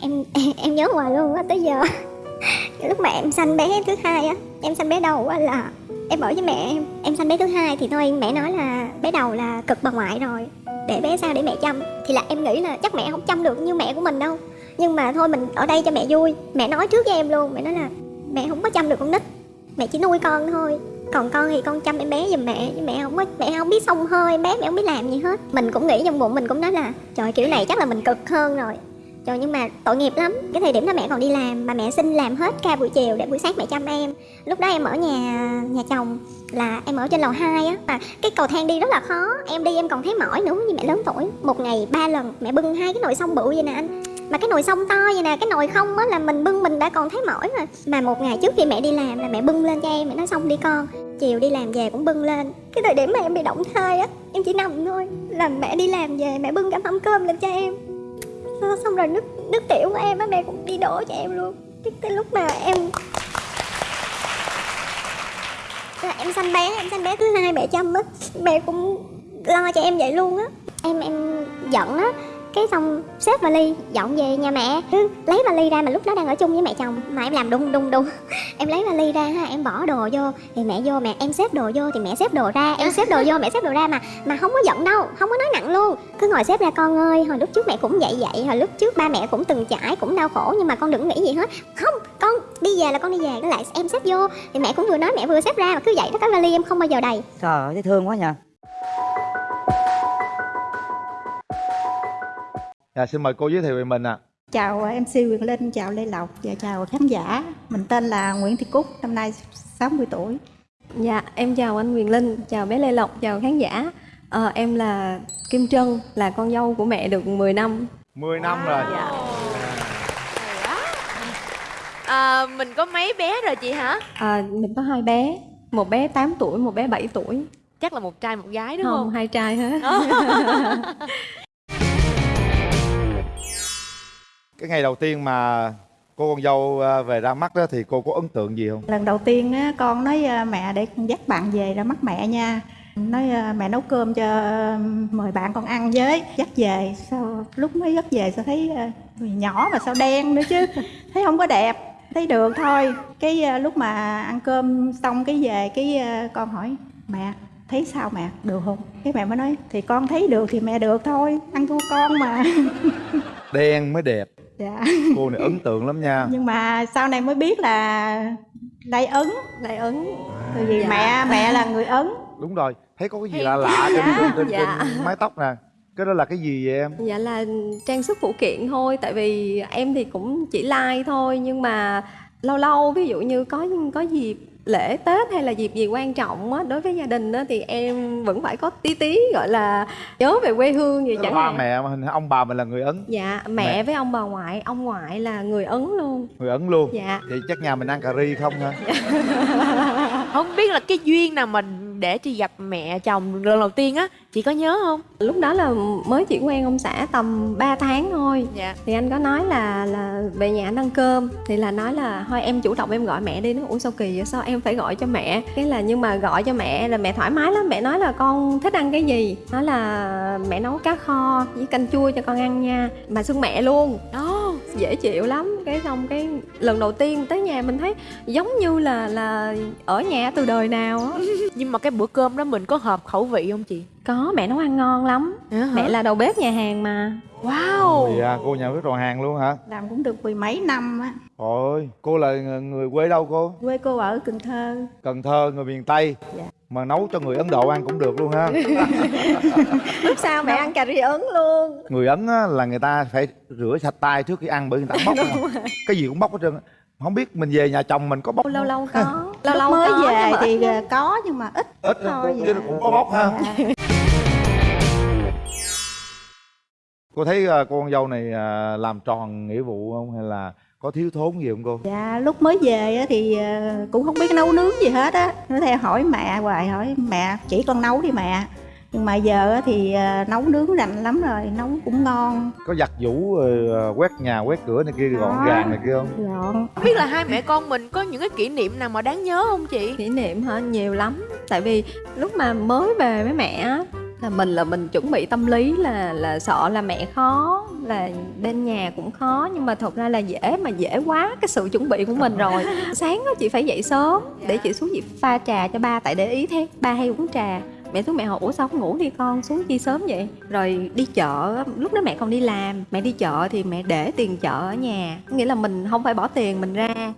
em em nhớ hoài luôn á, tới giờ. Lúc mà em sanh bé thứ hai á, em sanh bé đầu á là em ở với mẹ em. Em sanh bé thứ hai thì thôi, mẹ nói là bé đầu là cực bà ngoại rồi. Để bé sao để mẹ chăm. Thì là em nghĩ là chắc mẹ không chăm được như mẹ của mình đâu. Nhưng mà thôi, mình ở đây cho mẹ vui. Mẹ nói trước với em luôn. Mẹ nói là mẹ không có chăm được con nít. Mẹ chỉ nuôi con thôi. Còn con thì con chăm em bé giùm mẹ. Nhưng mẹ không có, mẹ không biết xông hơi em bé mẹ không biết làm gì hết. Mình cũng nghĩ trong bụng, mình cũng nói là trời, kiểu này chắc là mình cực hơn rồi trời, nhưng mà tội nghiệp lắm. Cái thời điểm đó mẹ còn đi làm, mà mẹ xin làm hết ca buổi chiều để buổi sáng mẹ chăm em. Lúc đó em ở nhà nhà chồng là em ở trên lầu 2 á, mà cái cầu thang đi rất là khó. Em đi em còn thấy mỏi nữa, như mẹ lớn tuổi. Một ngày ba lần, mẹ bưng hai cái nồi xong bự vậy nè anh. Mà cái nồi sông to vậy nè, cái nồi không á, là mình bưng mình đã còn thấy mỏi rồi. Mà một ngày trước khi mẹ đi làm là mẹ bưng lên cho em, mẹ nói xong đi con. Chiều đi làm về cũng bưng lên. Cái thời điểm mà em bị động thai á, em chỉ nằm thôi. Là mẹ đi làm về, mẹ bưng cả mâm cơm lên cho em xong rồi nước nước tiểu của em á mẹ cũng đi đổ cho em luôn. Cái, cái lúc mà em là em sanh bé em sanh bé thứ hai mẹ chăm á mẹ cũng lo cho em vậy luôn á. Em em giận á cái xong xếp vali dọn về nhà mẹ. Cứ lấy vali ra mà lúc đó đang ở chung với mẹ chồng, mà em làm đung đung đung em lấy vali ra ha, em bỏ đồ vô. Thì mẹ vô, mẹ, em xếp đồ vô thì mẹ xếp đồ ra, em xếp đồ vô, mẹ xếp đồ ra mà mà không có giận đâu, không có nói nặng luôn. Cứ ngồi xếp ra, con ơi, hồi lúc trước mẹ cũng vậy vậy, hồi lúc trước ba mẹ cũng từng trải cũng đau khổ, nhưng mà con đừng nghĩ gì hết. Không, con đi về là con đi về. Cái lại em xếp vô. Thì mẹ cũng vừa nói mẹ vừa xếp ra mà cứ vậy đó, cái vali em không bao giờ đầy. Trời ơi, thấy thương quá nhờ. Dạ, xin mời cô giới thiệu về mình ạ. À. Chào MC Quyền Linh, chào Lê Lộc và chào khán giả. Mình tên là Nguyễn Thị Cúc, năm nay 60 tuổi. Dạ, em chào anh Quyền Linh, chào bé Lê Lộc, chào khán giả. À, em là Kim Trân, là con dâu của mẹ được 10 năm. 10 năm rồi. Dạ. À, mình có mấy bé rồi chị hả? À, mình có hai bé, một bé 8 tuổi, một bé 7 tuổi. Chắc là một trai một gái đúng không? Không, hai trai hết. cái ngày đầu tiên mà cô con dâu à, về ra mắt đó thì cô có ấn tượng gì không? Lần đầu tiên á con nói à, mẹ để con dắt bạn về ra mắt mẹ nha. Nói à, mẹ nấu cơm cho mời bạn con ăn với dắt về. Sao lúc mới dắt về sao thấy người nhỏ mà sao đen nữa chứ. Thấy không có đẹp thấy được thôi. Cái lúc mà ăn cơm xong cái về cái con hỏi mẹ thấy sao mẹ được không? Cái mẹ mới nói thì con thấy được thì mẹ được thôi ăn thua con mà. Đen mới đẹp dạ. Cô này ấn tượng lắm nha. Nhưng mà sau này mới biết là lai ấn lai ấn. Tại vì dạ. mẹ mẹ là người ấn. Đúng rồi. Thấy có cái gì lạ lạ trên, dạ. trên, trên, dạ. trên mái tóc nè. Cái đó là cái gì vậy em? Dạ là trang sức phụ kiện thôi. Tại vì em thì cũng chỉ like thôi. Nhưng mà lâu lâu ví dụ như có có dịp lễ tết hay là dịp gì quan trọng á đối với gia đình á thì em vẫn phải có tí tí gọi là nhớ về quê hương vậy chẳng hạn. mẹ ông bà mình là người ấn. Dạ mẹ, mẹ. với ông bà ngoại ông ngoại là người ấn luôn. Người ấn luôn. Dạ. Vậy chắc nhà mình ăn cà ri không hả không biết là cái duyên nào mình để chị gặp mẹ chồng lần đầu tiên á chị có nhớ không? Lúc đó là mới chỉ quen ông xã tầm 3 tháng thôi. Dạ. thì anh có nói là là về nhà anh ăn cơm. Thì là nói là thôi em chủ động em gọi mẹ đi. Nó ủa sao kỳ vậy sao em phải gọi cho mẹ? Cái là nhưng mà gọi cho mẹ là mẹ thoải mái lắm. Mẹ nói là con thích ăn cái gì? Nói là mẹ nấu cá kho với canh chua cho con ăn nha. Mà xưng mẹ luôn. Đó dễ chịu lắm. Cái xong cái lần đầu tiên tới nhà mình thấy giống như là là ở nhà từ đời nào á. Nhưng mà cái bữa cơm đó mình có hợp khẩu vị không chị? Có mẹ nấu ăn ngon lắm. À, mẹ là đầu bếp nhà hàng mà. Wow. Thì à, cô nhà bếp đầu hàng luôn hả? Làm cũng được mười mấy năm á. Ôi, cô là người quê đâu cô? Quê cô ở Cần Thơ. Cần Thơ, người miền Tây. Dạ. Mà nấu cho người Ấn Độ ăn cũng được luôn ha. Lúc sau mẹ ăn cà ri Ấn luôn. Người Ấn á, là người ta phải rửa sạch tay trước khi ăn bởi người ta bóc. Cái gì cũng bóc hết trơn không biết mình về nhà chồng mình có bóc lâu lâu có. Lâu lâu mới có, về thì ít. có nhưng mà ít ít thôi chứ cũng có bóc ha cô thấy uh, con dâu này uh, làm tròn nghĩa vụ không? Hay là có thiếu thốn gì không cô? Dạ lúc mới về thì uh, cũng không biết nấu nướng gì hết á. Nó theo hỏi mẹ hoài hỏi mẹ chỉ con nấu đi mẹ. Nhưng mà giờ thì ờ, nấu nướng rành lắm rồi nấu cũng ngon. Có giặt giũ ờ, quét nhà quét cửa này kia gọn gàng này kia không? Gọn. Biết là hai mẹ con mình có những cái kỷ niệm nào mà đáng nhớ không chị? Kỷ niệm hả? Nhiều lắm. Tại vì lúc mà mới về với mẹ là mình là mình chuẩn bị tâm lý là là sợ là mẹ khó là bên nhà cũng khó nhưng mà thật ra là dễ mà dễ quá cái sự chuẩn bị của mình rồi. Sáng á chị phải dậy sớm để chị xuống chị pha trà cho ba tại để ý thế ba hay uống trà. Mẹ xuống mẹ hỏi ủa sao không ngủ đi con? Xuống chi sớm vậy? Rồi đi chợ lúc đó mẹ còn đi làm. Mẹ đi chợ thì mẹ để tiền chợ ở nhà. Nghĩa là mình không phải bỏ tiền mình ra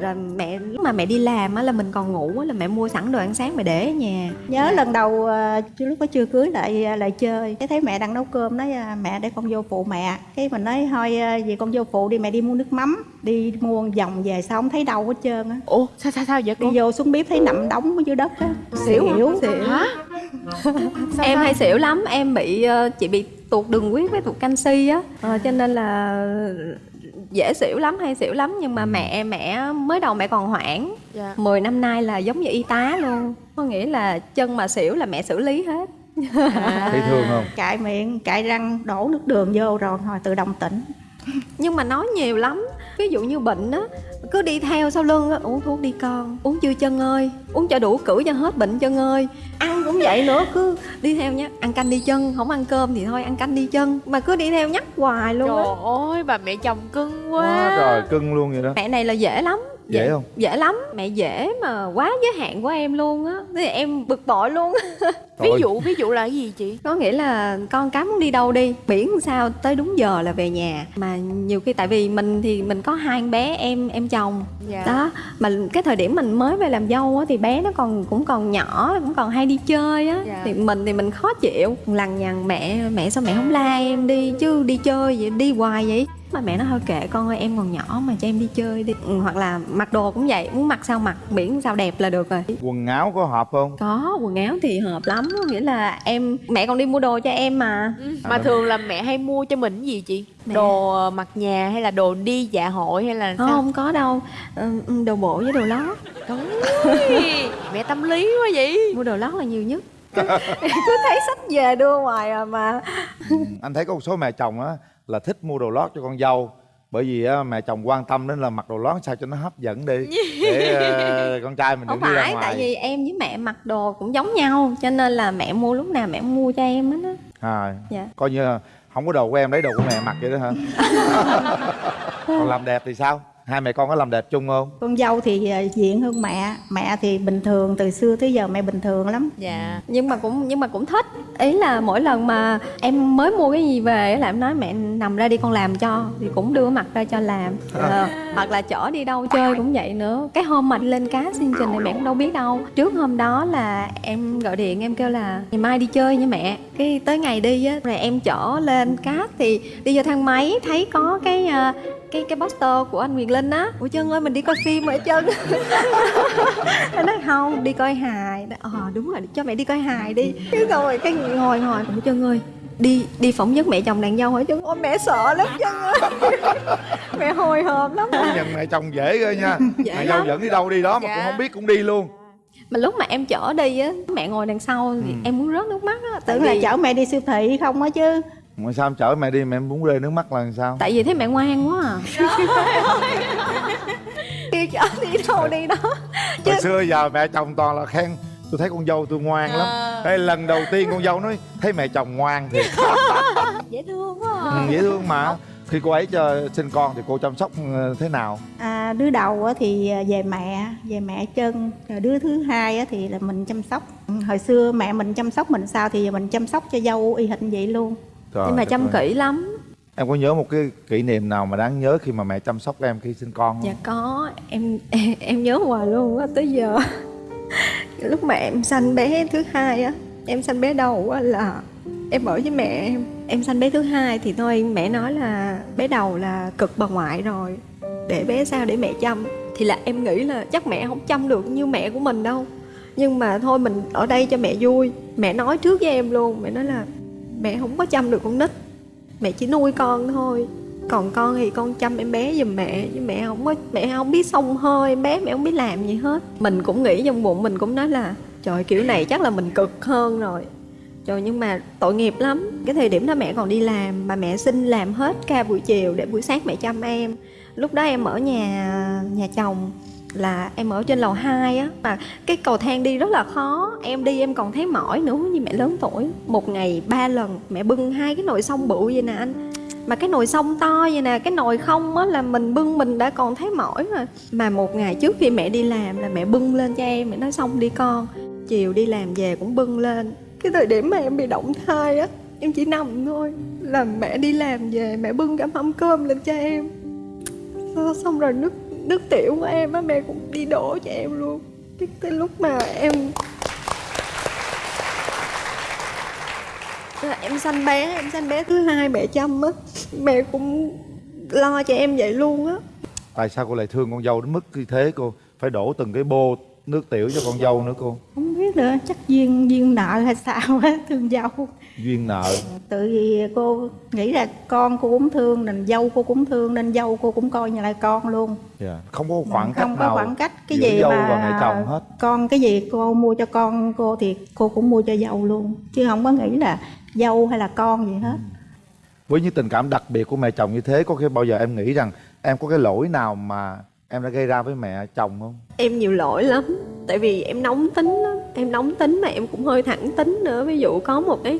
rồi mẹ lúc mà mẹ đi làm á là mình còn ngủ á là mẹ mua sẵn đồ ăn sáng mẹ để ở nhà. Nhớ lần đầu ờ, chứ lúc đó chưa cưới lại ờ, lại chơi. Cái thấy mẹ đang nấu cơm nói ờ, mẹ để con vô phụ mẹ. Cái mình nói thôi ờ, về con vô phụ đi mẹ đi mua nước mắm đi mua vòng về sao không thấy đâu hết trơn á. Ủa sao sao sao vậy đi cô vô xuống bếp thấy nằm đóng ở dưới đất á. Xỉu xỉu. Hả? Em hay xỉu lắm em bị chị bị tụt đường huyết với tụt canxi á. Ờ, cho nên là dễ xỉu lắm hay xỉu lắm nhưng mà mẹ mẹ mới đầu mẹ còn hoảng. Dạ. 10 năm nay là giống như y tá luôn có nghĩa là chân mà xỉu là mẹ xử lý hết. Thấy thương không? cạy miệng cạy răng đổ nước đường vô rồi thôi tự động tỉnh. Nhưng mà nói nhiều lắm ví dụ như bệnh á cứ đi theo sau lưng á uống thuốc đi con. Uống chưa chân ơi? Uống cho đủ cử cho hết bệnh chân ơi. Ăn cũng vậy nữa cứ đi theo nhá. Ăn canh đi chân không ăn cơm thì thôi ăn canh đi chân mà cứ đi theo nhắc hoài luôn á. Trời ơi bà mẹ chồng cưng quá. Quá trời cưng luôn vậy đó. Mẹ này là dễ lắm Dễ không? dễ lắm. Mẹ dễ mà quá giới hạn của em luôn á. Thế thì em bực bội luôn. Ví dụ ví dụ là cái gì chị? Có nghĩa là con cái muốn đi đâu đi miễn sao tới đúng giờ là về nhà. Mà nhiều khi tại vì mình thì mình có hai con bé em em chồng. Dạ. Đó mà cái thời điểm mình mới về làm dâu á thì bé nó còn cũng còn nhỏ cũng còn hay đi chơi á. Dạ. thì mình thì mình khó chịu. Lằng nhằng mẹ mẹ sao mẹ không la em đi? Chứ đi chơi vậy đi hoài vậy mà mẹ nói thôi kệ con ơi em còn nhỏ mà cho em đi chơi đi. Ừ, hoặc là mặc đồ cũng vậy muốn mặc sao mặc miễn sao đẹp là được rồi. Quần áo có hợp không? Có quần áo thì hợp lắm nghĩa là em mẹ còn đi mua đồ cho em mà. Ừ, mà thường là mẹ hay mua cho mình cái gì chị? Mẹ- đồ ờ, mặc nhà hay là đồ đi dạ hội hay là không, sao? Không có đâu. Ừ, ừ, đồ bộ với đồ lót. Mẹ tâm lý quá vậy. Mua đồ lót là nhiều nhất. Cứ thấy sách về đưa ngoài à mà. Ừ, anh thấy có một số mẹ chồng á là thích mua đồ lót cho con dâu. Bởi vì á, mẹ chồng quan tâm đến là mặc đồ lót sao cho nó hấp dẫn đi để ờ, con trai mình không đi ra phải ngoài. tại vì em với mẹ mặc đồ cũng giống nhau cho nên là mẹ mua lúc nào mẹ cũng mua cho em hết á. À, Dạ. coi như là không có đồ của em lấy đồ của mẹ mặc vậy đó hả? Còn làm đẹp thì sao hai mẹ con có làm đẹp chung không? Con dâu thì ờ, diện hơn mẹ. Mẹ thì bình thường từ xưa tới giờ mẹ bình thường lắm. Dạ. Nhưng mà cũng nhưng mà cũng thích. Ý là mỗi lần mà em mới mua cái gì về á là em nói mẹ nằm ra đi con làm cho. Thì cũng đưa mặt ra cho làm. Ờ, hoặc là chở đi đâu chơi cũng vậy nữa. Cái hôm mà lên cá xin trình thì mẹ cũng đâu biết đâu. Trước hôm đó là em gọi điện em kêu là ngày mai đi chơi nha mẹ. Cái tới ngày đi á rồi em chở lên cát thì đi vô thang máy thấy có cái ờ, cái cái poster của anh Quyền Linh á. Ủa chân ơi mình đi coi phim rồi chân Em nói không đi coi hài. Nói, Ờ đúng rồi cho mẹ đi coi hài đi. Cái rồi cái ngồi ngồi Ủa chân ơi đi đi phỏng vấn mẹ chồng nàng dâu hỏi chân ôi mẹ sợ lắm chân ơi. Mẹ hồi hộp lắm. Công nhận mẹ chồng dễ ghê nha. Dễ mẹ dâu dẫn đi đâu đi đó mà Dạ. cũng không biết cũng đi luôn. Mà lúc mà em chở đi á mẹ ngồi đằng sau thì Ừ. em muốn rớt nước mắt á tưởng là chở mẹ đi siêu thị không á chứ mà sao em chở mẹ đi mẹ muốn rơi nước mắt là làm sao? Tại vì thấy mẹ ngoan quá à. Kêu chở đi đâu đi đó. chứ hồi xưa giờ mẹ chồng toàn là khen tôi thấy con dâu tôi ngoan lắm. Đây lần đầu tiên con dâu nói thấy mẹ chồng ngoan thiệt. Dễ thương quá à. ừ, dễ thương mà. Khi cô ấy cho sinh con thì cô chăm sóc ờ, thế nào? À, đứa đầu á thì ờ, về mẹ về mẹ chân. Rồi đứa thứ hai á thì là mình chăm sóc. Ừ, hồi xưa mẹ mình chăm sóc mình sao thì giờ mình chăm sóc cho dâu y hệt vậy luôn Trời nhưng mà chăm ơi. kỹ lắm em có nhớ một cái kỷ niệm nào mà đáng nhớ khi mà mẹ chăm sóc em khi sinh con không Dạ có, em em, em nhớ hoài luôn á tới giờ. Lúc mà em sanh bé thứ hai á, em sanh bé đầu á là em ở với mẹ em. Em sanh bé thứ hai thì thôi mẹ nói là bé đầu là cực bà ngoại rồi. Để bé sao để mẹ chăm. Thì là em nghĩ là chắc mẹ không chăm được như mẹ của mình đâu. Nhưng mà thôi mình ở đây cho mẹ vui. Mẹ nói trước với em luôn, mẹ nói là mẹ không có chăm được con nít. Mẹ chỉ nuôi con thôi. Còn con thì con chăm em bé giùm mẹ, chứ mẹ không có, mẹ không biết xông hơi em bé mẹ không biết làm gì hết. Mình cũng nghĩ trong bụng, mình cũng nói là, trời, kiểu này chắc là mình cực hơn rồi. Trời, nhưng mà tội nghiệp lắm. Cái thời điểm đó mẹ còn đi làm, mà mẹ xin làm hết ca buổi chiều để buổi sáng mẹ chăm em. Lúc đó em ở nhà nhà chồng là em ở trên lầu 2 á, mà cái cầu thang đi rất là khó. Em đi em còn thấy mỏi nữa như mẹ lớn tuổi. Một ngày ba lần, mẹ bưng hai cái nồi sông bự vậy nè anh. Mà cái nồi sông to vậy nè, cái nồi không á, là mình bưng mình đã còn thấy mỏi rồi. Mà một ngày trước khi mẹ đi làm là mẹ bưng lên cho em, mẹ nói xong đi con. Chiều đi làm về cũng bưng lên. Cái thời điểm mà em bị động thai á, em chỉ nằm thôi. Là mẹ đi làm về, mẹ bưng cả mâm cơm lên cho em. Xong rồi nước nước tiểu của em á, mẹ cũng đi đổ cho em luôn. Cái tới lúc mà em Là em sanh bé, em sanh bé thứ hai mẹ chăm á. Mẹ cũng lo cho em vậy luôn á. Tại sao cô lại thương con dâu đến mức như thế? Cô phải đổ từng cái bô nước tiểu cho con dâu nữa cô? Không biết nữa chắc duyên duyên nợ hay sao á thương dâu. Duyên nợ. Tự vì cô nghĩ là con cô cũng thương nên dâu cô cũng thương nên dâu cô cũng coi như là con luôn. Dạ không có khoảng cách không có khoảng cách cái gì dâu mà và chồng hết. con cái gì cô mua cho con cô thì cô cũng mua cho dâu luôn. Chứ không có nghĩ là dâu hay là con gì hết. Với những tình cảm đặc biệt của mẹ chồng như thế có khi bao giờ em nghĩ rằng em có cái lỗi nào mà em đã gây ra với mẹ chồng không? Em nhiều lỗi lắm, tại vì em nóng tính lắm. Em nóng tính mà em cũng hơi thẳng tính nữa. Ví dụ có một cái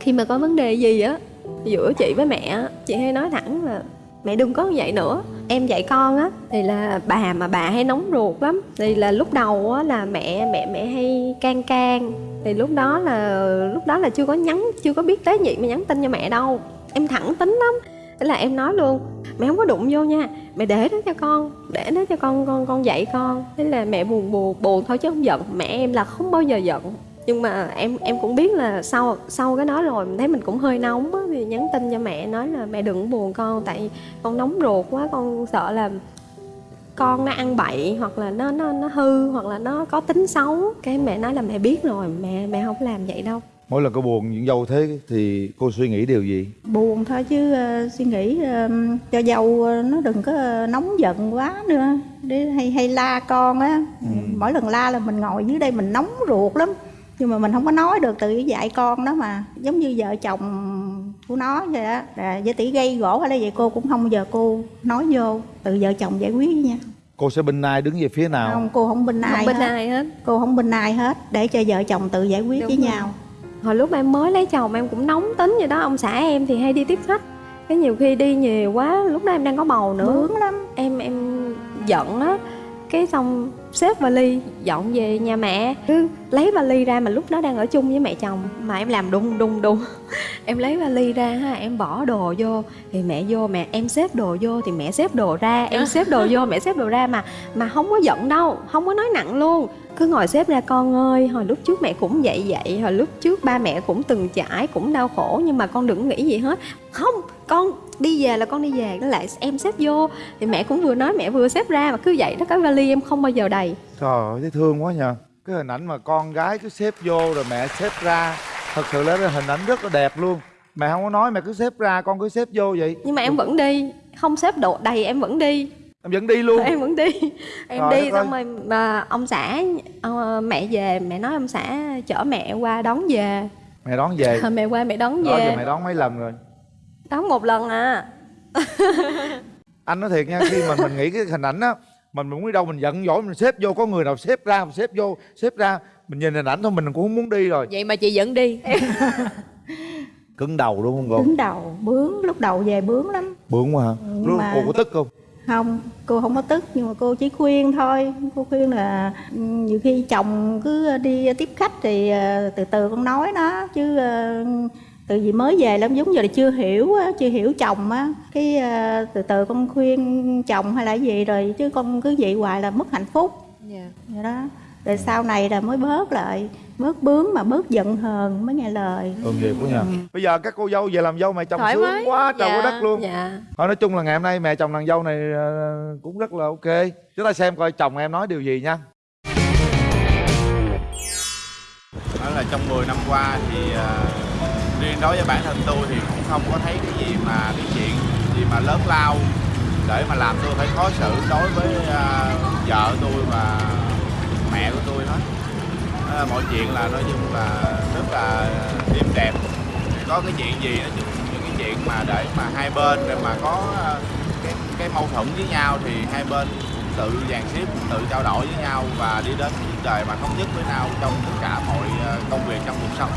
khi mà có vấn đề gì á, giữa chị với mẹ chị hay nói thẳng là, mẹ đừng có như vậy nữa. Em dạy con á, thì là bà mà bà hay nóng ruột lắm. Thì là lúc đầu á là mẹ mẹ mẹ hay can can. Thì lúc đó là, lúc đó là chưa có nhắn, chưa có biết tế nhị mà nhắn tin cho mẹ đâu. Em thẳng tính lắm thế là em nói luôn, mẹ không có đụng vô nha, mẹ để đó cho con, để đó cho con con con dạy con. Thế là mẹ buồn buồn buồn thôi chứ không giận. Mẹ em là không bao giờ giận. Nhưng mà em em cũng biết là sau sau cái đó rồi mình thấy mình cũng hơi nóng á thì nhắn tin cho mẹ nói là, mẹ đừng buồn con, tại con nóng ruột quá, con sợ là con nó ăn bậy hoặc là nó nó nó hư hoặc là nó có tính xấu. Cái mẹ nói là, mẹ biết rồi, mẹ mẹ không làm vậy đâu mỗi lần cô buồn những dâu thế thì cô suy nghĩ điều gì? Buồn thôi chứ ờ, suy nghĩ ờ, cho dâu ờ, nó đừng có nóng giận quá nữa. Để hay hay la con á. Mỗi lần la là mình ngồi dưới đây mình nóng ruột lắm. Nhưng mà mình không có nói được tự dạy con đó mà. Giống như vợ chồng của nó vậy á. Là với tỷ gây gỗ hay là vậy cô cũng không bao giờ cô nói vô. Tự vợ chồng giải quyết với nhau. Cô sẽ bên ai đứng về phía nào? Không cô không bên ai không bên hết. ai hết. Cô không bên ai hết. Để cho vợ chồng tự giải quyết Đúng với rồi. nhau hồi lúc em mới lấy chồng em cũng nóng tính vậy đó ông xã em thì hay đi tiếp khách. Cái nhiều khi đi nhiều quá lúc đó em đang có bầu nữa. Bướng lắm. Em em giận á. Cái xong xếp vali dọn về nhà mẹ. Cứ lấy vali ra mà lúc đó đang ở chung với mẹ chồng. Mà em làm đùng đùng đùng. Em lấy vali ra ha em bỏ đồ vô. Thì mẹ vô mẹ em xếp đồ vô thì mẹ xếp đồ ra. Em xếp đồ vô mẹ xếp đồ ra mà mà không có giận đâu không có nói nặng luôn cứ ngồi xếp ra con ơi hồi lúc trước mẹ cũng vậy vậy hồi lúc trước ba mẹ cũng từng trải cũng đau khổ nhưng mà con đừng nghĩ gì hết. Không con đi về là con đi về nó lại em xếp vô. Thì mẹ cũng vừa nói mẹ vừa xếp ra mà cứ vậy đó cái vali em không bao giờ đầy. Trời ơi thấy thương quá nhờ. Cái hình ảnh mà con gái cứ xếp vô rồi mẹ xếp ra thật sự là cái hình ảnh rất là đẹp luôn. Mẹ không có nói mẹ cứ xếp ra con cứ xếp vô vậy. Nhưng mà em vẫn đi không xếp độ đầy em vẫn đi em vẫn đi luôn. Em vẫn đi. Em Trời đi xong rồi. mà ông xã ờ, mẹ về mẹ nói ông xã chở mẹ qua đón về. Mẹ đón về. Mẹ qua mẹ đón đó về. mẹ đón mấy lần rồi? Đón một lần à. Anh nói thiệt nha khi mà mình nghĩ cái hình ảnh á mình muốn đi đâu mình giận dỗi mình xếp vô có người nào xếp ra mình xếp vô xếp ra mình nhìn hình ảnh thôi mình cũng không muốn đi rồi. Vậy mà chị vẫn đi. Cứng đầu đúng không cô? Đứng đầu bướng lúc đầu về bướng lắm. Bướng quá hả? Nhưng lúc mà- cô có tức không không cô không có tức nhưng mà cô chỉ khuyên thôi. Cô khuyên là ừ, nhiều khi chồng cứ đi tiếp khách thì ờ, từ từ con nói nó chứ ờ, từ vì mới về lắm giống như là chưa hiểu chưa hiểu chồng á. Cái ờ, từ từ con khuyên chồng hay là gì rồi chứ con cứ vậy hoài là mất hạnh phúc. Dạ. vậy đó. Rồi sau này là mới bớt lại bớt bướng mà bớt giận hờn mới nghe lời. Ơn nghiệp quá nha. Bây giờ các cô dâu về làm dâu mẹ chồng Thoải sướng mái. quá trời Dạ, quá đất luôn. dạ. Thôi nói chung là ngày hôm nay mẹ chồng nàng dâu này ờ, cũng rất là ok. Chúng ta xem coi chồng em nói điều gì nha. Nói là trong 10 năm qua thì uh, riêng đối với bản thân tôi thì cũng không có thấy cái gì mà cái chuyện gì mà lớn lao để mà làm tôi phải khó xử đối với uh, vợ tôi và mẹ của tôi hết. Đó, mọi chuyện là nói chung là rất là êm đẹp. Có cái chuyện gì nói những cái chuyện mà để mà hai bên để mà có ờ, cái cái mâu thuẫn với nhau thì hai bên cũng tự dàn xếp tự trao đổi với nhau và đi đến những đời mà thống nhất với nhau trong tất cả mọi ờ, công việc trong cuộc sống.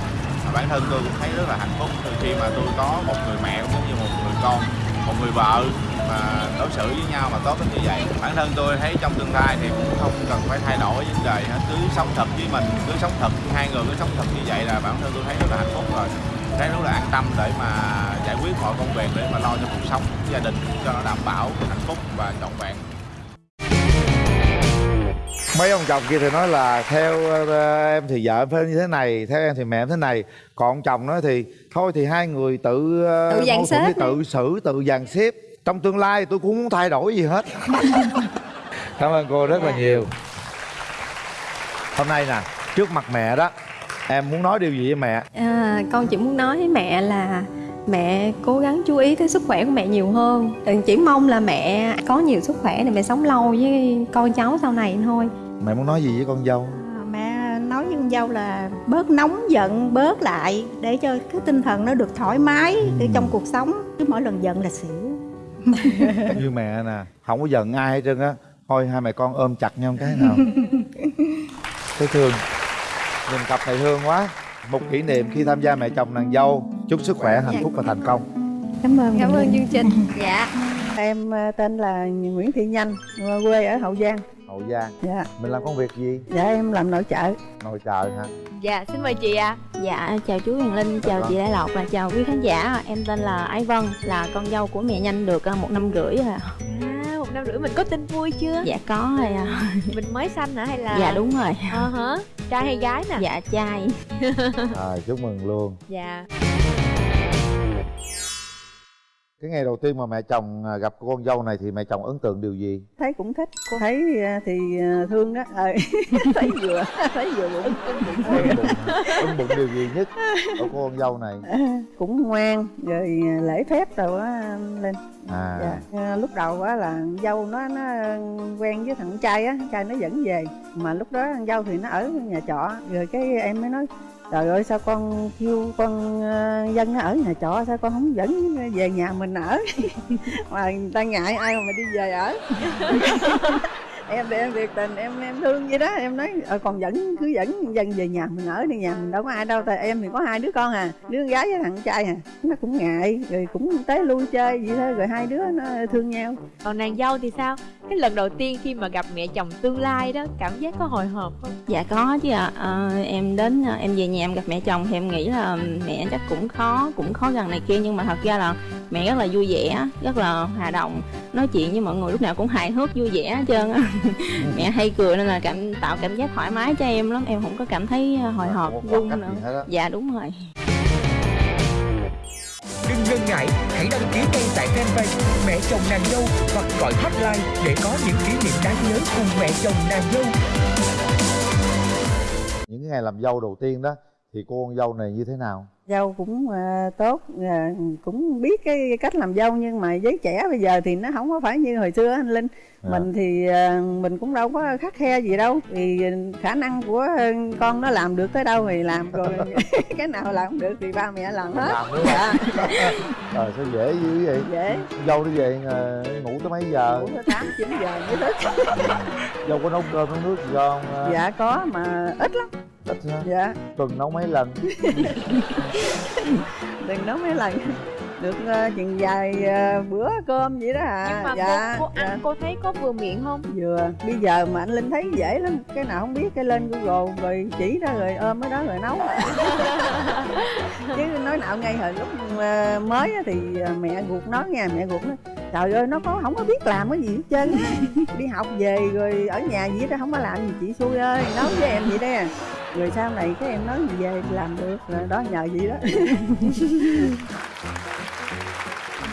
Bản thân tôi cũng thấy rất là hạnh phúc từ khi mà tôi có một người mẹ cũng như một người con một người vợ mà đối xử với nhau mà tốt đến như vậy. Bản thân tôi thấy trong tương lai thì cũng không cần phải thay đổi vấn đề hết. Cứ sống thật với mình, cứ sống thật hai người, cứ sống thật như vậy là bản thân tôi thấy rất là hạnh phúc rồi. Thấy rất là an tâm để mà giải quyết mọi công việc, để mà lo cho cuộc sống gia đình cho nó đảm bảo hạnh phúc và trọn vẹn mấy ông chồng kia thì nói là theo ờ, em thì vợ em phải như thế này theo em thì mẹ em thế này. Còn ông chồng nói thì thôi thì hai người tự ờ, Tự dàn xếp tự xử tự dàn xếp. Trong tương lai tôi cũng không muốn thay đổi gì hết. Cảm ơn cô rất là nhiều. Hôm nay nè trước mặt mẹ đó em muốn nói điều gì với mẹ? À, con chỉ muốn nói với mẹ là mẹ cố gắng chú ý tới sức khỏe của mẹ nhiều hơn. Đừng chỉ mong là mẹ có nhiều sức khỏe để mẹ sống lâu với con cháu sau này thôi mẹ muốn nói gì với con dâu? À, mẹ nói với con dâu là bớt nóng giận bớt lại để cho cái tinh thần nó được thoải mái Ừ. trong cuộc sống. Cứ mỗi lần giận là xỉu. Như mẹ nè không có giận ai hết trơn á. Thôi hai mẹ con ôm chặt nhau cái nào. Thấy thương nhìn cặp này thương quá. Một kỷ niệm khi tham gia mẹ chồng nàng dâu. Chúc sức khỏe hạnh phúc và thành công. Cảm ơn cảm ơn chương trình. Dạ. Em ờ, tên là Nguyễn Thị Nhanh, quê ở Hậu Giang. Hậu giang. Dạ, mình làm công việc gì? Dạ em làm nội trợ. nội trợ hả? Dạ xin mời chị ạ. Dạ, chào chú Huyền Linh, chào chị Đại Lộc và chào quý khán giả. Em tên là Ái Vân, là con dâu của mẹ Nhanh được ờ, một năm rưỡi rồi à một năm rưỡi mình có tin vui chưa? Dạ có rồi à. mình mới sanh hả hay là Dạ đúng rồi. Ờ hả? Trai hay gái nè? Dạ trai. À, chúc mừng luôn. Dạ cái ngày đầu tiên mà mẹ chồng à, gặp cô con dâu này thì mẹ chồng ấn tượng điều gì Thấy cũng thích. Thấy ờ, thì ờ, thương đó. Ờ, thấy vừa, thấy vừa bụng. ấn bụng điều gì nhất ở cô con dâu này Ờ, cũng ngoan, rồi lễ phép rồi á Linh. à Dạ. Lúc đầu á là dâu nó nó quen với thằng trai á, trai nó dẫn về. Mà lúc đó thằng dâu thì nó ở nhà trọ. Rồi cái em mới nói Trời ơi, sao con kêu con ờ, dân nó ở nhà trọ, sao con không dẫn về nhà mình ở? Mà người ta ngại ai mà đi về ở? em để em việc tình em em thương vậy đó. Em nói ờ, còn dẫn cứ dẫn dân về nhà mình ở đi nhà mình đâu có ai đâu tại em thì có hai đứa con à đứa con gái với thằng trai à. Nó cũng ngại rồi cũng tới lui chơi vậy thôi rồi hai đứa nó thương nhau. Còn nàng dâu thì sao? Cái lần đầu tiên khi mà gặp mẹ chồng tương lai đó cảm giác có hồi hộp không? Dạ có chứ ạ. Ờ, Em đến, em về nhà em gặp mẹ chồng thì em nghĩ là mẹ chắc cũng khó, cũng khó gần này kia Nhưng mà thật ra là mẹ rất là vui vẻ, rất là hòa đồng. Nói chuyện với mọi người lúc nào cũng hài hước vui vẻ hết trơn á. Mẹ hay cười nên là cảm tạo cảm giác thoải mái cho em lắm. Em không có cảm thấy ờ, hồi hộp, run nữa. Dạ đúng rồi. Đừng ngần ngại, hãy đăng ký ngay tại fanpage Mẹ chồng nàng dâu hoặc gọi hotline để có những kỷ niệm đáng nhớ cùng mẹ chồng nàng dâu. những ngày làm dâu đầu tiên đó thì cô con dâu này như thế nào dâu cũng ờ, tốt ờ, cũng biết cái cách làm dâu nhưng mà giới trẻ bây giờ thì nó không có phải như hồi xưa anh linh. À. mình thì ờ, mình cũng đâu có khắc khe gì đâu thì khả năng của con nó làm được tới đâu thì làm rồi cái nào làm không được thì ba mẹ làm hết. Làm đúng dạ. Ờ sao dễ dữ vậy? Dễ. Dâu đi về ngủ tới mấy giờ? Ngủ tới tám chín giờ mới thức dâu có nấu cơm nấu nước gì không dạ có mà ít lắm ít ha. Dạ. Tuần nấu mấy lần? Đừng nói mấy lần. Được uh, chừng vài ờ, bữa cơm vậy đó à nhưng mà dạ, cô, cô dạ. ăn cô thấy có vừa miệng không? Vừa. Bây giờ mà anh linh thấy dễ lắm. Cái nào không biết cái lên google rồi chỉ ra rồi ôm cái đó rồi nấu. Chứ nói nào ngay hồi lúc ờ, mới á thì mẹ ruột nói nha mẹ ruột nói trời ơi nó có không có biết làm cái gì hết trơn. Á. đi học về rồi ở nhà gì đó không có làm gì. Chị xui ơi nói với em vậy đó. Rồi sau này cái em nói gì về làm được rồi đó nhờ vậy đó.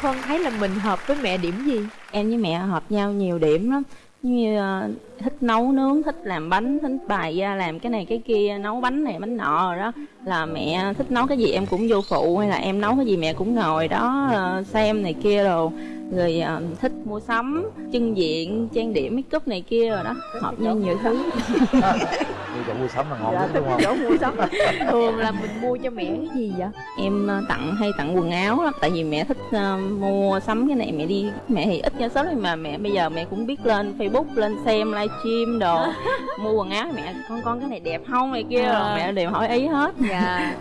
Vân thấy là mình hợp với mẹ điểm gì? Em với mẹ hợp nhau nhiều điểm lắm như ờ, thích nấu nướng, thích làm bánh, thích bày ra làm cái này cái kia, nấu bánh này, bánh nọ rồi đó. Là mẹ thích nấu cái gì em cũng vô phụ, hay là em nấu cái gì mẹ cũng ngồi đó ờ, xem này kia rồi rồi thích mua sắm chân diện, trang điểm, make up này kia rồi đó. Hợp nhau nhiều thứ. đi chỗ mua sắm là ngon dạ nhất đúng không? chỗ mua sắm. Thường là mình mua cho mẹ cái gì vậy? Em ờ, tặng hay tặng quần áo lắm tại vì mẹ thích ờ, mua sắm cái này mẹ đi mẹ thì ít giao shop nhưng mà mẹ bây giờ mẹ cũng biết lên facebook lên xem livestream đồ mua quần áo mẹ con con cái này đẹp không? này kia rồi mẹ đều hỏi ý hết. Dạ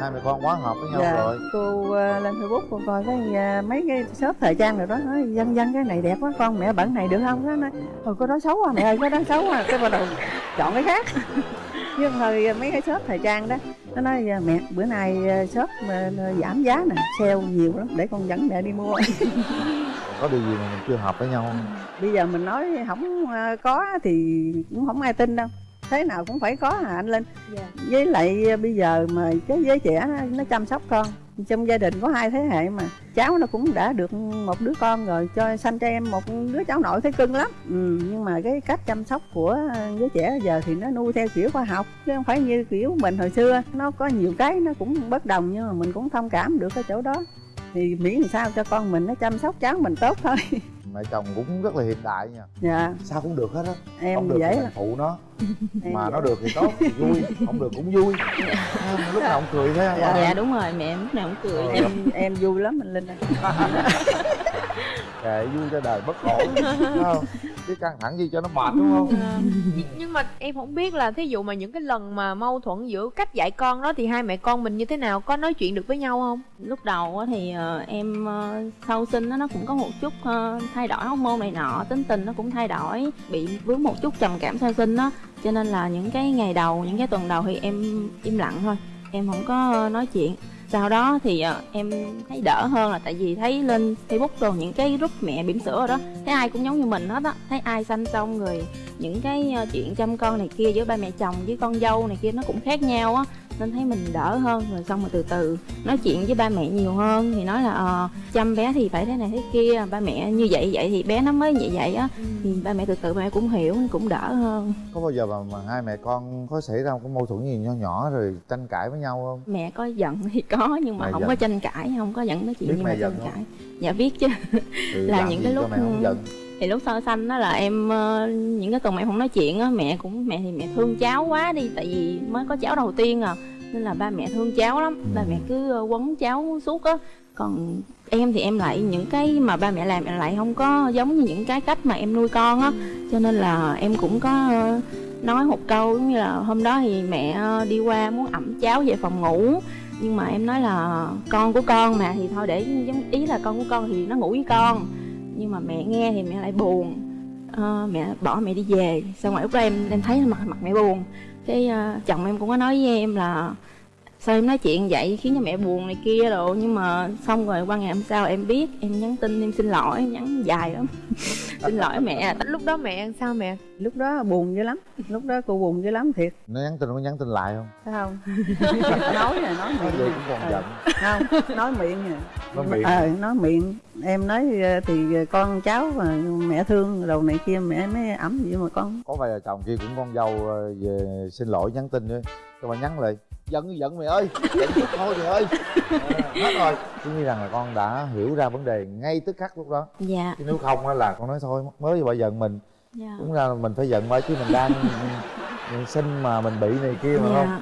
hai mẹ con quá hợp với nhau dạ rồi. cô ờ, lên facebook cô coi cái ờ, mấy cái shop thời trang rồi đó nói dân dân cái này đẹp quá con mẹ bẩn này được không? Nó nói thôi có đó xấu à mẹ ơi có đó xấu à. Cái bắt đầu chọn cái khác. Nhưng thời mấy cái shop thời trang đó nó nói ờ, mẹ bữa nay ờ, shop mà giảm giá nè sale nhiều lắm để con dẫn mẹ đi mua. Có điều gì mà mình chưa hợp với nhau không? Bây giờ mình nói không ờ, có thì cũng không ai tin đâu thế nào cũng phải có hả anh linh. Với lại ờ, bây giờ mà cái giới trẻ nó, nó chăm sóc con trong gia đình có hai thế hệ mà cháu nó cũng đã được một đứa con rồi cho sanh cho em một đứa cháu nội thấy cưng lắm. Ừ, nhưng mà cái cách chăm sóc của giới trẻ giờ thì nó nuôi theo kiểu khoa học chứ không phải như kiểu mình hồi xưa. Nó có nhiều cái nó cũng bất đồng nhưng mà mình cũng thông cảm được cái chỗ đó. Thì miễn làm sao cho con mình nó chăm sóc cháu mình tốt thôi mẹ chồng cũng rất là hiện đại nha. Dạ. Sao cũng được hết á. Em không được dễ thì mình phụ nó. Em mà dễ. nó được thì tốt thì vui. Không được cũng vui. Lúc nào cũng cười thế Dạ. dạ. đúng rồi mẹ lúc nào cũng cười em em vui lắm mình linh ơi. kệ vui cho đời bất Đúng không? Chứ căng thẳng gì cho nó mệt đúng không? Nhưng mà em không biết là thí dụ mà những cái lần mà mâu thuẫn giữa cách dạy con đó thì hai mẹ con mình như thế nào có nói chuyện được với nhau không? Lúc đầu á thì ờ, em ờ, sau sinh á, nó cũng có một chút ờ, thay đổi hormone này nọ tính tình nó cũng thay đổi bị vướng một chút trầm cảm sau sinh á. Cho nên là những cái ngày đầu những cái tuần đầu thì em im lặng thôi em không có nói chuyện sau đó thì ờ, em thấy đỡ hơn là tại vì thấy lên facebook rồi, những cái group mẹ bỉm sữa rồi đó, thấy ai cũng giống như mình hết á. Thấy ai sanh xong rồi những cái ờ, chuyện chăm con này kia giữa ba mẹ chồng với con dâu này kia nó cũng khác nhau á nên thấy mình đỡ hơn. Rồi xong rồi từ từ nói chuyện với ba mẹ nhiều hơn thì nói là ờ, chăm bé thì phải thế này thế kia ba mẹ như vậy vậy thì bé nó mới vậy vậy á. Thì ba mẹ từ từ ba mẹ cũng hiểu cũng đỡ hơn. Có bao giờ mà, mà hai mẹ con có xảy ra một cái mâu thuẫn gì nho nhỏ rồi tranh cãi với nhau không? Mẹ có giận thì có nhưng mà Mẹ không giận. có tranh cãi không có giận nói chuyện Biết nhưng mẹ mà giận tranh không? cãi. Dạ biết chứ. Ừ, là những cái lúc mẹ không giận thì lúc sơ sanh đó là em ờ, những cái tuần mẹ không nói chuyện á mẹ cũng mẹ thì mẹ thương cháu quá đi tại vì mới có cháu đầu tiên à nên là ba mẹ thương cháu lắm. Ba mẹ cứ ờ, quấn cháu suốt á. Còn em thì em lại những cái mà ba mẹ làm em lại không có giống như những cái cách mà em nuôi con á. Cho nên là em cũng có ờ, nói một câu giống như là hôm đó thì mẹ đi qua muốn ẩm cháu về phòng ngủ. Nhưng mà em nói là con của con mà thì thôi để giống ý là con của con thì nó ngủ với con nhưng mà mẹ nghe thì mẹ lại buồn. Ờ, mẹ bỏ mẹ đi về. Xong rồi lúc đó em em thấy mặt mặt mẹ buồn. Cái uh, chồng em cũng có nói với em là sao em nói chuyện vậy? Khiến cho mẹ buồn này kia rồi nhưng mà xong rồi qua ngày hôm sau em biết em nhắn tin em xin lỗi em nhắn dài lắm. Xin lỗi mẹ. Lúc đó mẹ ăn sao mẹ? Lúc đó buồn dữ lắm. Lúc đó cô buồn dữ lắm thiệt. Nó nhắn tin có nhắn tin lại không? Không? Nói rồi nói nói miệng vậy cũng còn giận. Không nói miệng rồi Nói miệng. ờ nói miệng. Em nói ờ, thì con cháu mà mẹ thương đầu này kia mẹ mới ẩm gì mà con. Có vài vợ chồng kia cũng con dâu ờ, về xin lỗi nhắn tin nữa. Cho mà nhắn lại giận thì giận mày ơi giận chút thôi mày ơi. Ờ, hết rồi. Tôi nghĩ rằng là con đã hiểu ra vấn đề ngay tức khắc lúc đó. Dạ. Chứ nếu không á là con nói thôi mới bà giận mình dạ. đúng ra là mình phải giận bởi chứ mình đang sinh mà mình bị này kia mà không? Dạ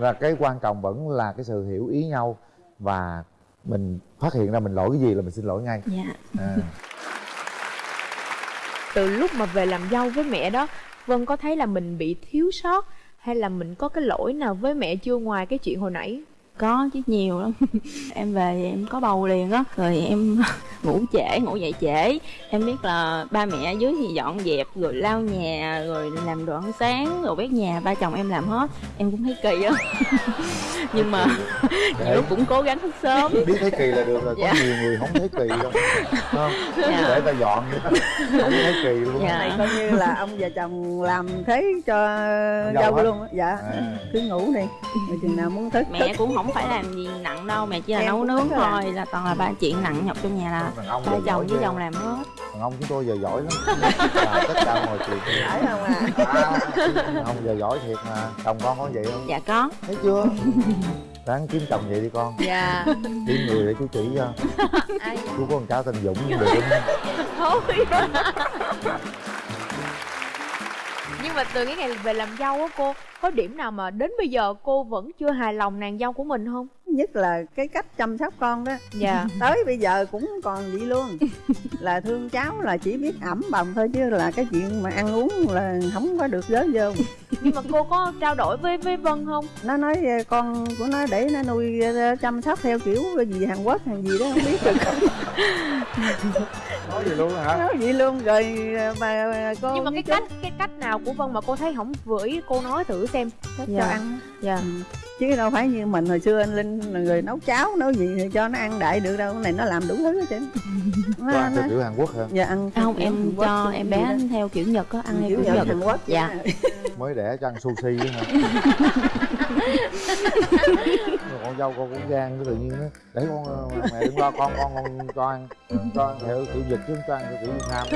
là cái quan trọng vẫn là cái sự hiểu ý nhau và mình phát hiện ra mình lỗi cái gì là mình xin lỗi ngay. Dạ. À. từ lúc mà về làm dâu với mẹ đó vân có thấy là mình bị thiếu sót hay là mình có cái lỗi nào với mẹ chưa ngoài cái chuyện hồi nãy? Có chứ nhiều lắm. Em về thì em có bầu liền á rồi em ngủ trễ ngủ dậy trễ. Em biết là ba mẹ ở dưới thì dọn dẹp rồi lau nhà rồi làm đồ ăn sáng rồi quét nhà. Ba chồng em làm hết em cũng thấy kỳ á. Nhưng mà nhiều lúc cũng cố gắng thức sớm. Biết thấy kỳ là được rồi có Dạ. nhiều người không thấy kỳ đâu. Không Dạ. để ta dọn không thấy kỳ luôn. Dạ. này coi như là ông và chồng làm thế cho Dâu luôn á. Dạ. À. cứ ngủ đi. Rồi chừng nào muốn thức mẹ thức. cũng không phải làm gì nặng đâu mẹ chỉ là Em nấu nướng à. thôi là toàn là ba chuyện nặng nhọc trong nhà là ba chồng giỏi với chồng làm hết. Đàn ông chúng tôi giờ giỏi lắm. Làm tất cả mọi chuyện. Phải không à à, ông giờ giỏi thiệt mà. Chồng con có vậy không? Dạ có. Thấy chưa? Ráng kiếm chồng vậy đi con. Dạ. Kiếm người để chú chỉ cho. Ai chú có con cháu tên dũng được thôi nhưng mà từ cái ngày về làm dâu á cô, có điểm nào mà đến bây giờ cô vẫn chưa hài lòng nàng dâu của mình không? Nhất là cái cách chăm sóc con đó. Dạ. Tới bây giờ cũng còn vậy luôn. Là thương cháu là chỉ biết ẩm bồng thôi chứ là cái chuyện mà ăn uống là không có được giới vô nhưng mà cô có trao đổi với với vân không? Nó nói ờ, con của nó để nó nuôi ờ, chăm sóc theo kiểu gì Hàn Quốc hay gì đó không biết được. Nói gì luôn hả? Nói vậy luôn rồi ờ, mà cô nhưng mà cái cách cái cách nào của vân mà cô thấy không vừa ý cô nói thử xem. Cho Dạ. ăn. Dạ. Ừ. chứ đâu phải như mình hồi xưa anh linh là người nấu cháo nấu gì thì cho nó ăn đại được đâu cái này nó làm đủ thứ hết trơn. Nó, ăn theo kiểu Hàn Quốc hả? Dạ ăn không em Hàn Quốc cho em bé đó. theo kiểu nhật có ăn theo kiểu kiểu nhật nhật. Hàn Quốc. Dạ. Mới đẻ cho ăn sushi á hả? Con dâu con cũng gan cái tự nhiên á. Để con ờ, mẹ đừng lo con con con cho ăn cho ăn theo kiểu nhật chứ không cho ăn theo kiểu việt nam.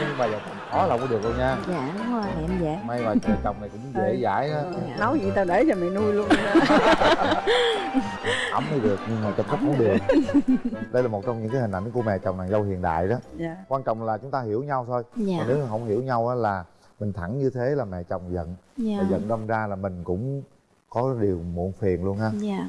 Nhưng mà giờ khó là không có được đâu nha. Dạ đúng rồi em dễ. May mà trời chồng này cũng dễ dãi á. Nấu gì tao để cho mày nuôi luôn. Ấm mới được nhưng mà chăm sóc không được. Đây là một trong những cái hình ảnh của mẹ chồng nàng dâu hiện đại đó. Dạ. Quan trọng là chúng ta hiểu nhau thôi. Dạ. còn nếu không hiểu nhau á là mình thẳng như thế là mẹ chồng giận. Dạ. Giận đâm ra là mình cũng có điều muộn phiền luôn ha. Dạ.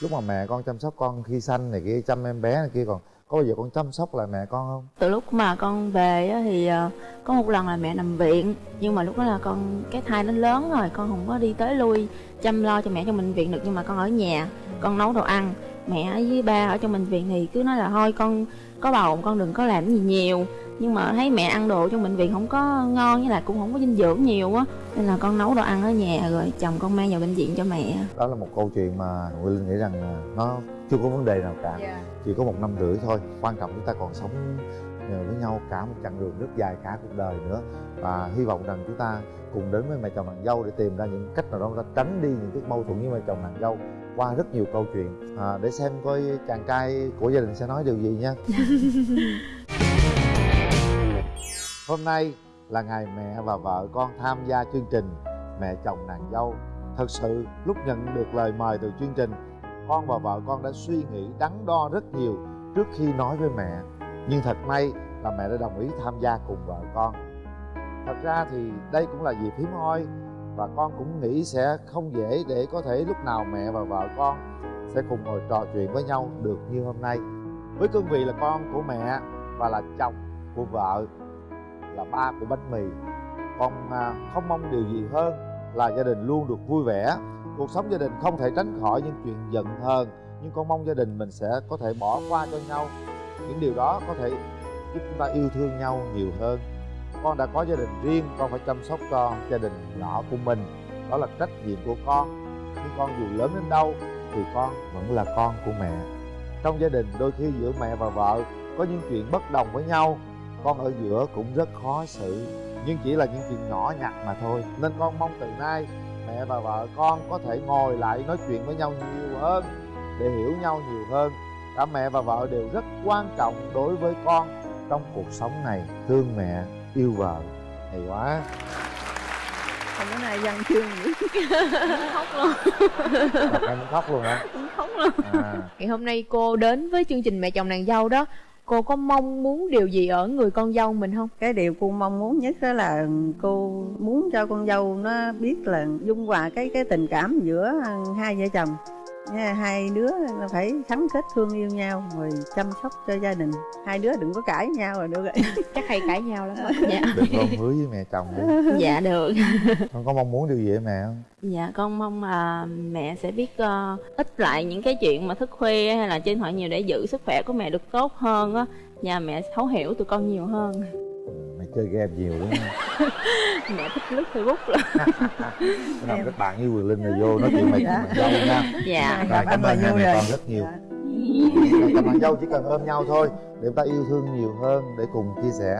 Lúc mà mẹ con chăm sóc con khi sanh này kia chăm em bé này kia còn có bao giờ con chăm sóc lại mẹ con không? Từ lúc mà con về thì ờ, có một lần là mẹ nằm viện, nhưng mà lúc đó là con, cái thai nó lớn rồi, con không có đi tới lui, chăm lo cho mẹ trong bệnh viện được, nhưng mà con ở nhà, con nấu đồ ăn. Mẹ với ba ở trong bệnh viện thì cứ nói là thôi con, có bầu, con đừng có làm gì nhiều nhưng mà thấy mẹ ăn đồ trong bệnh viện không có ngon với lại cũng không có dinh dưỡng nhiều á nên là con nấu đồ ăn ở nhà rồi chồng con mang vào bệnh viện cho mẹ. Đó là một câu chuyện mà Nguyễn Linh nghĩ rằng là nó chưa có vấn đề nào cả chỉ có một năm rưỡi thôi. Quan trọng chúng ta còn sống nhờ với nhau cả một chặng đường rất dài cả cuộc đời nữa. Và hy vọng rằng chúng ta cùng đến với mẹ chồng nàng dâu để tìm ra những cách nào đó ta tránh đi những cái mâu thuẫn với mẹ chồng nàng dâu qua rất nhiều câu chuyện. À, để xem coi chàng trai của gia đình sẽ nói điều gì nha hôm nay là ngày mẹ và vợ con tham gia chương trình mẹ chồng nàng dâu. Thật sự, lúc nhận được lời mời từ chương trình, con và vợ con đã suy nghĩ đắn đo rất nhiều trước khi nói với mẹ. Nhưng thật may là mẹ đã đồng ý tham gia cùng vợ con. Thật ra thì đây cũng là dịp hiếm hoi và con cũng nghĩ sẽ không dễ để có thể lúc nào mẹ và vợ con sẽ cùng ngồi trò chuyện với nhau được như hôm nay. Với cương vị là con của mẹ và là chồng của vợ là ba của bánh mì. Con à, không mong điều gì hơn là gia đình luôn được vui vẻ. Cuộc sống gia đình không thể tránh khỏi những chuyện giận hờn, nhưng con mong gia đình mình sẽ có thể bỏ qua cho nhau. Những điều đó có thể giúp chúng ta yêu thương nhau nhiều hơn. Con đã có gia đình riêng, con phải chăm sóc cho gia đình nhỏ của mình. Đó là trách nhiệm của con. Nhưng con dù lớn đến đâu thì con vẫn là con của mẹ. Trong gia đình, đôi khi giữa mẹ và vợ có những chuyện bất đồng với nhau con ở giữa cũng rất khó xử. Nhưng chỉ là những chuyện nhỏ nhặt mà thôi. Nên con mong từ nay mẹ và vợ con có thể ngồi lại nói chuyện với nhau nhiều hơn để hiểu nhau nhiều hơn. Cả mẹ và vợ đều rất quan trọng đối với con trong cuộc sống này. Thương mẹ yêu vợ hay quá. Không có này văn chương khóc luôn. Em muốn khóc luôn hả? Khóc luôn. À, ngày hôm nay cô đến với chương trình mẹ chồng nàng dâu đó cô có mong muốn điều gì ở người con dâu mình không? Cái điều cô mong muốn nhất đó là cô muốn cho con dâu nó biết là dung hòa cái cái tình cảm giữa hai vợ chồng hai đứa là phải gắn kết thương yêu nhau rồi chăm sóc cho gia đình. Hai đứa đừng có cãi nhau rồi được rồi. Chắc hay cãi nhau lắm dạ. Đừng có hứa với mẹ chồng đi. Dạ được. Con có mong muốn điều gì với mẹ không? Dạ con mong là mẹ sẽ biết uh, ít lại những cái chuyện mà thức khuya hay là trên thoại nhiều để giữ sức khỏe của mẹ được tốt hơn á. Và mẹ thấu hiểu tụi con nhiều hơn chơi game nhiều đúng không Mẹ thích lướt Facebook lắm. Nào kết bạn với Quyền Linh rồi vô nói chuyện mày Dạ. dâu nha. Dạ. Rồi Gặp cảm ơn hai mẹ con rất nhiều. Mẹ chồng nàng dâu chỉ cần ôm nhau thôi để chúng ta yêu thương nhiều hơn để cùng chia sẻ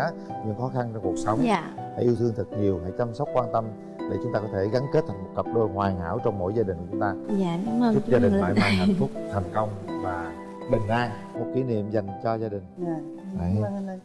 những khó khăn trong cuộc sống. Dạ. Hãy yêu thương thật nhiều hãy chăm sóc quan tâm để chúng ta có thể gắn kết thành một cặp đôi hoàn hảo trong mỗi gia đình của chúng ta. Dạ cảm ơn chúc chú gia đình mãi mãi hạnh phúc thành công và bình an. Một kỷ niệm dành cho gia đình. Dạ. Đấy. Cảm ơn anh.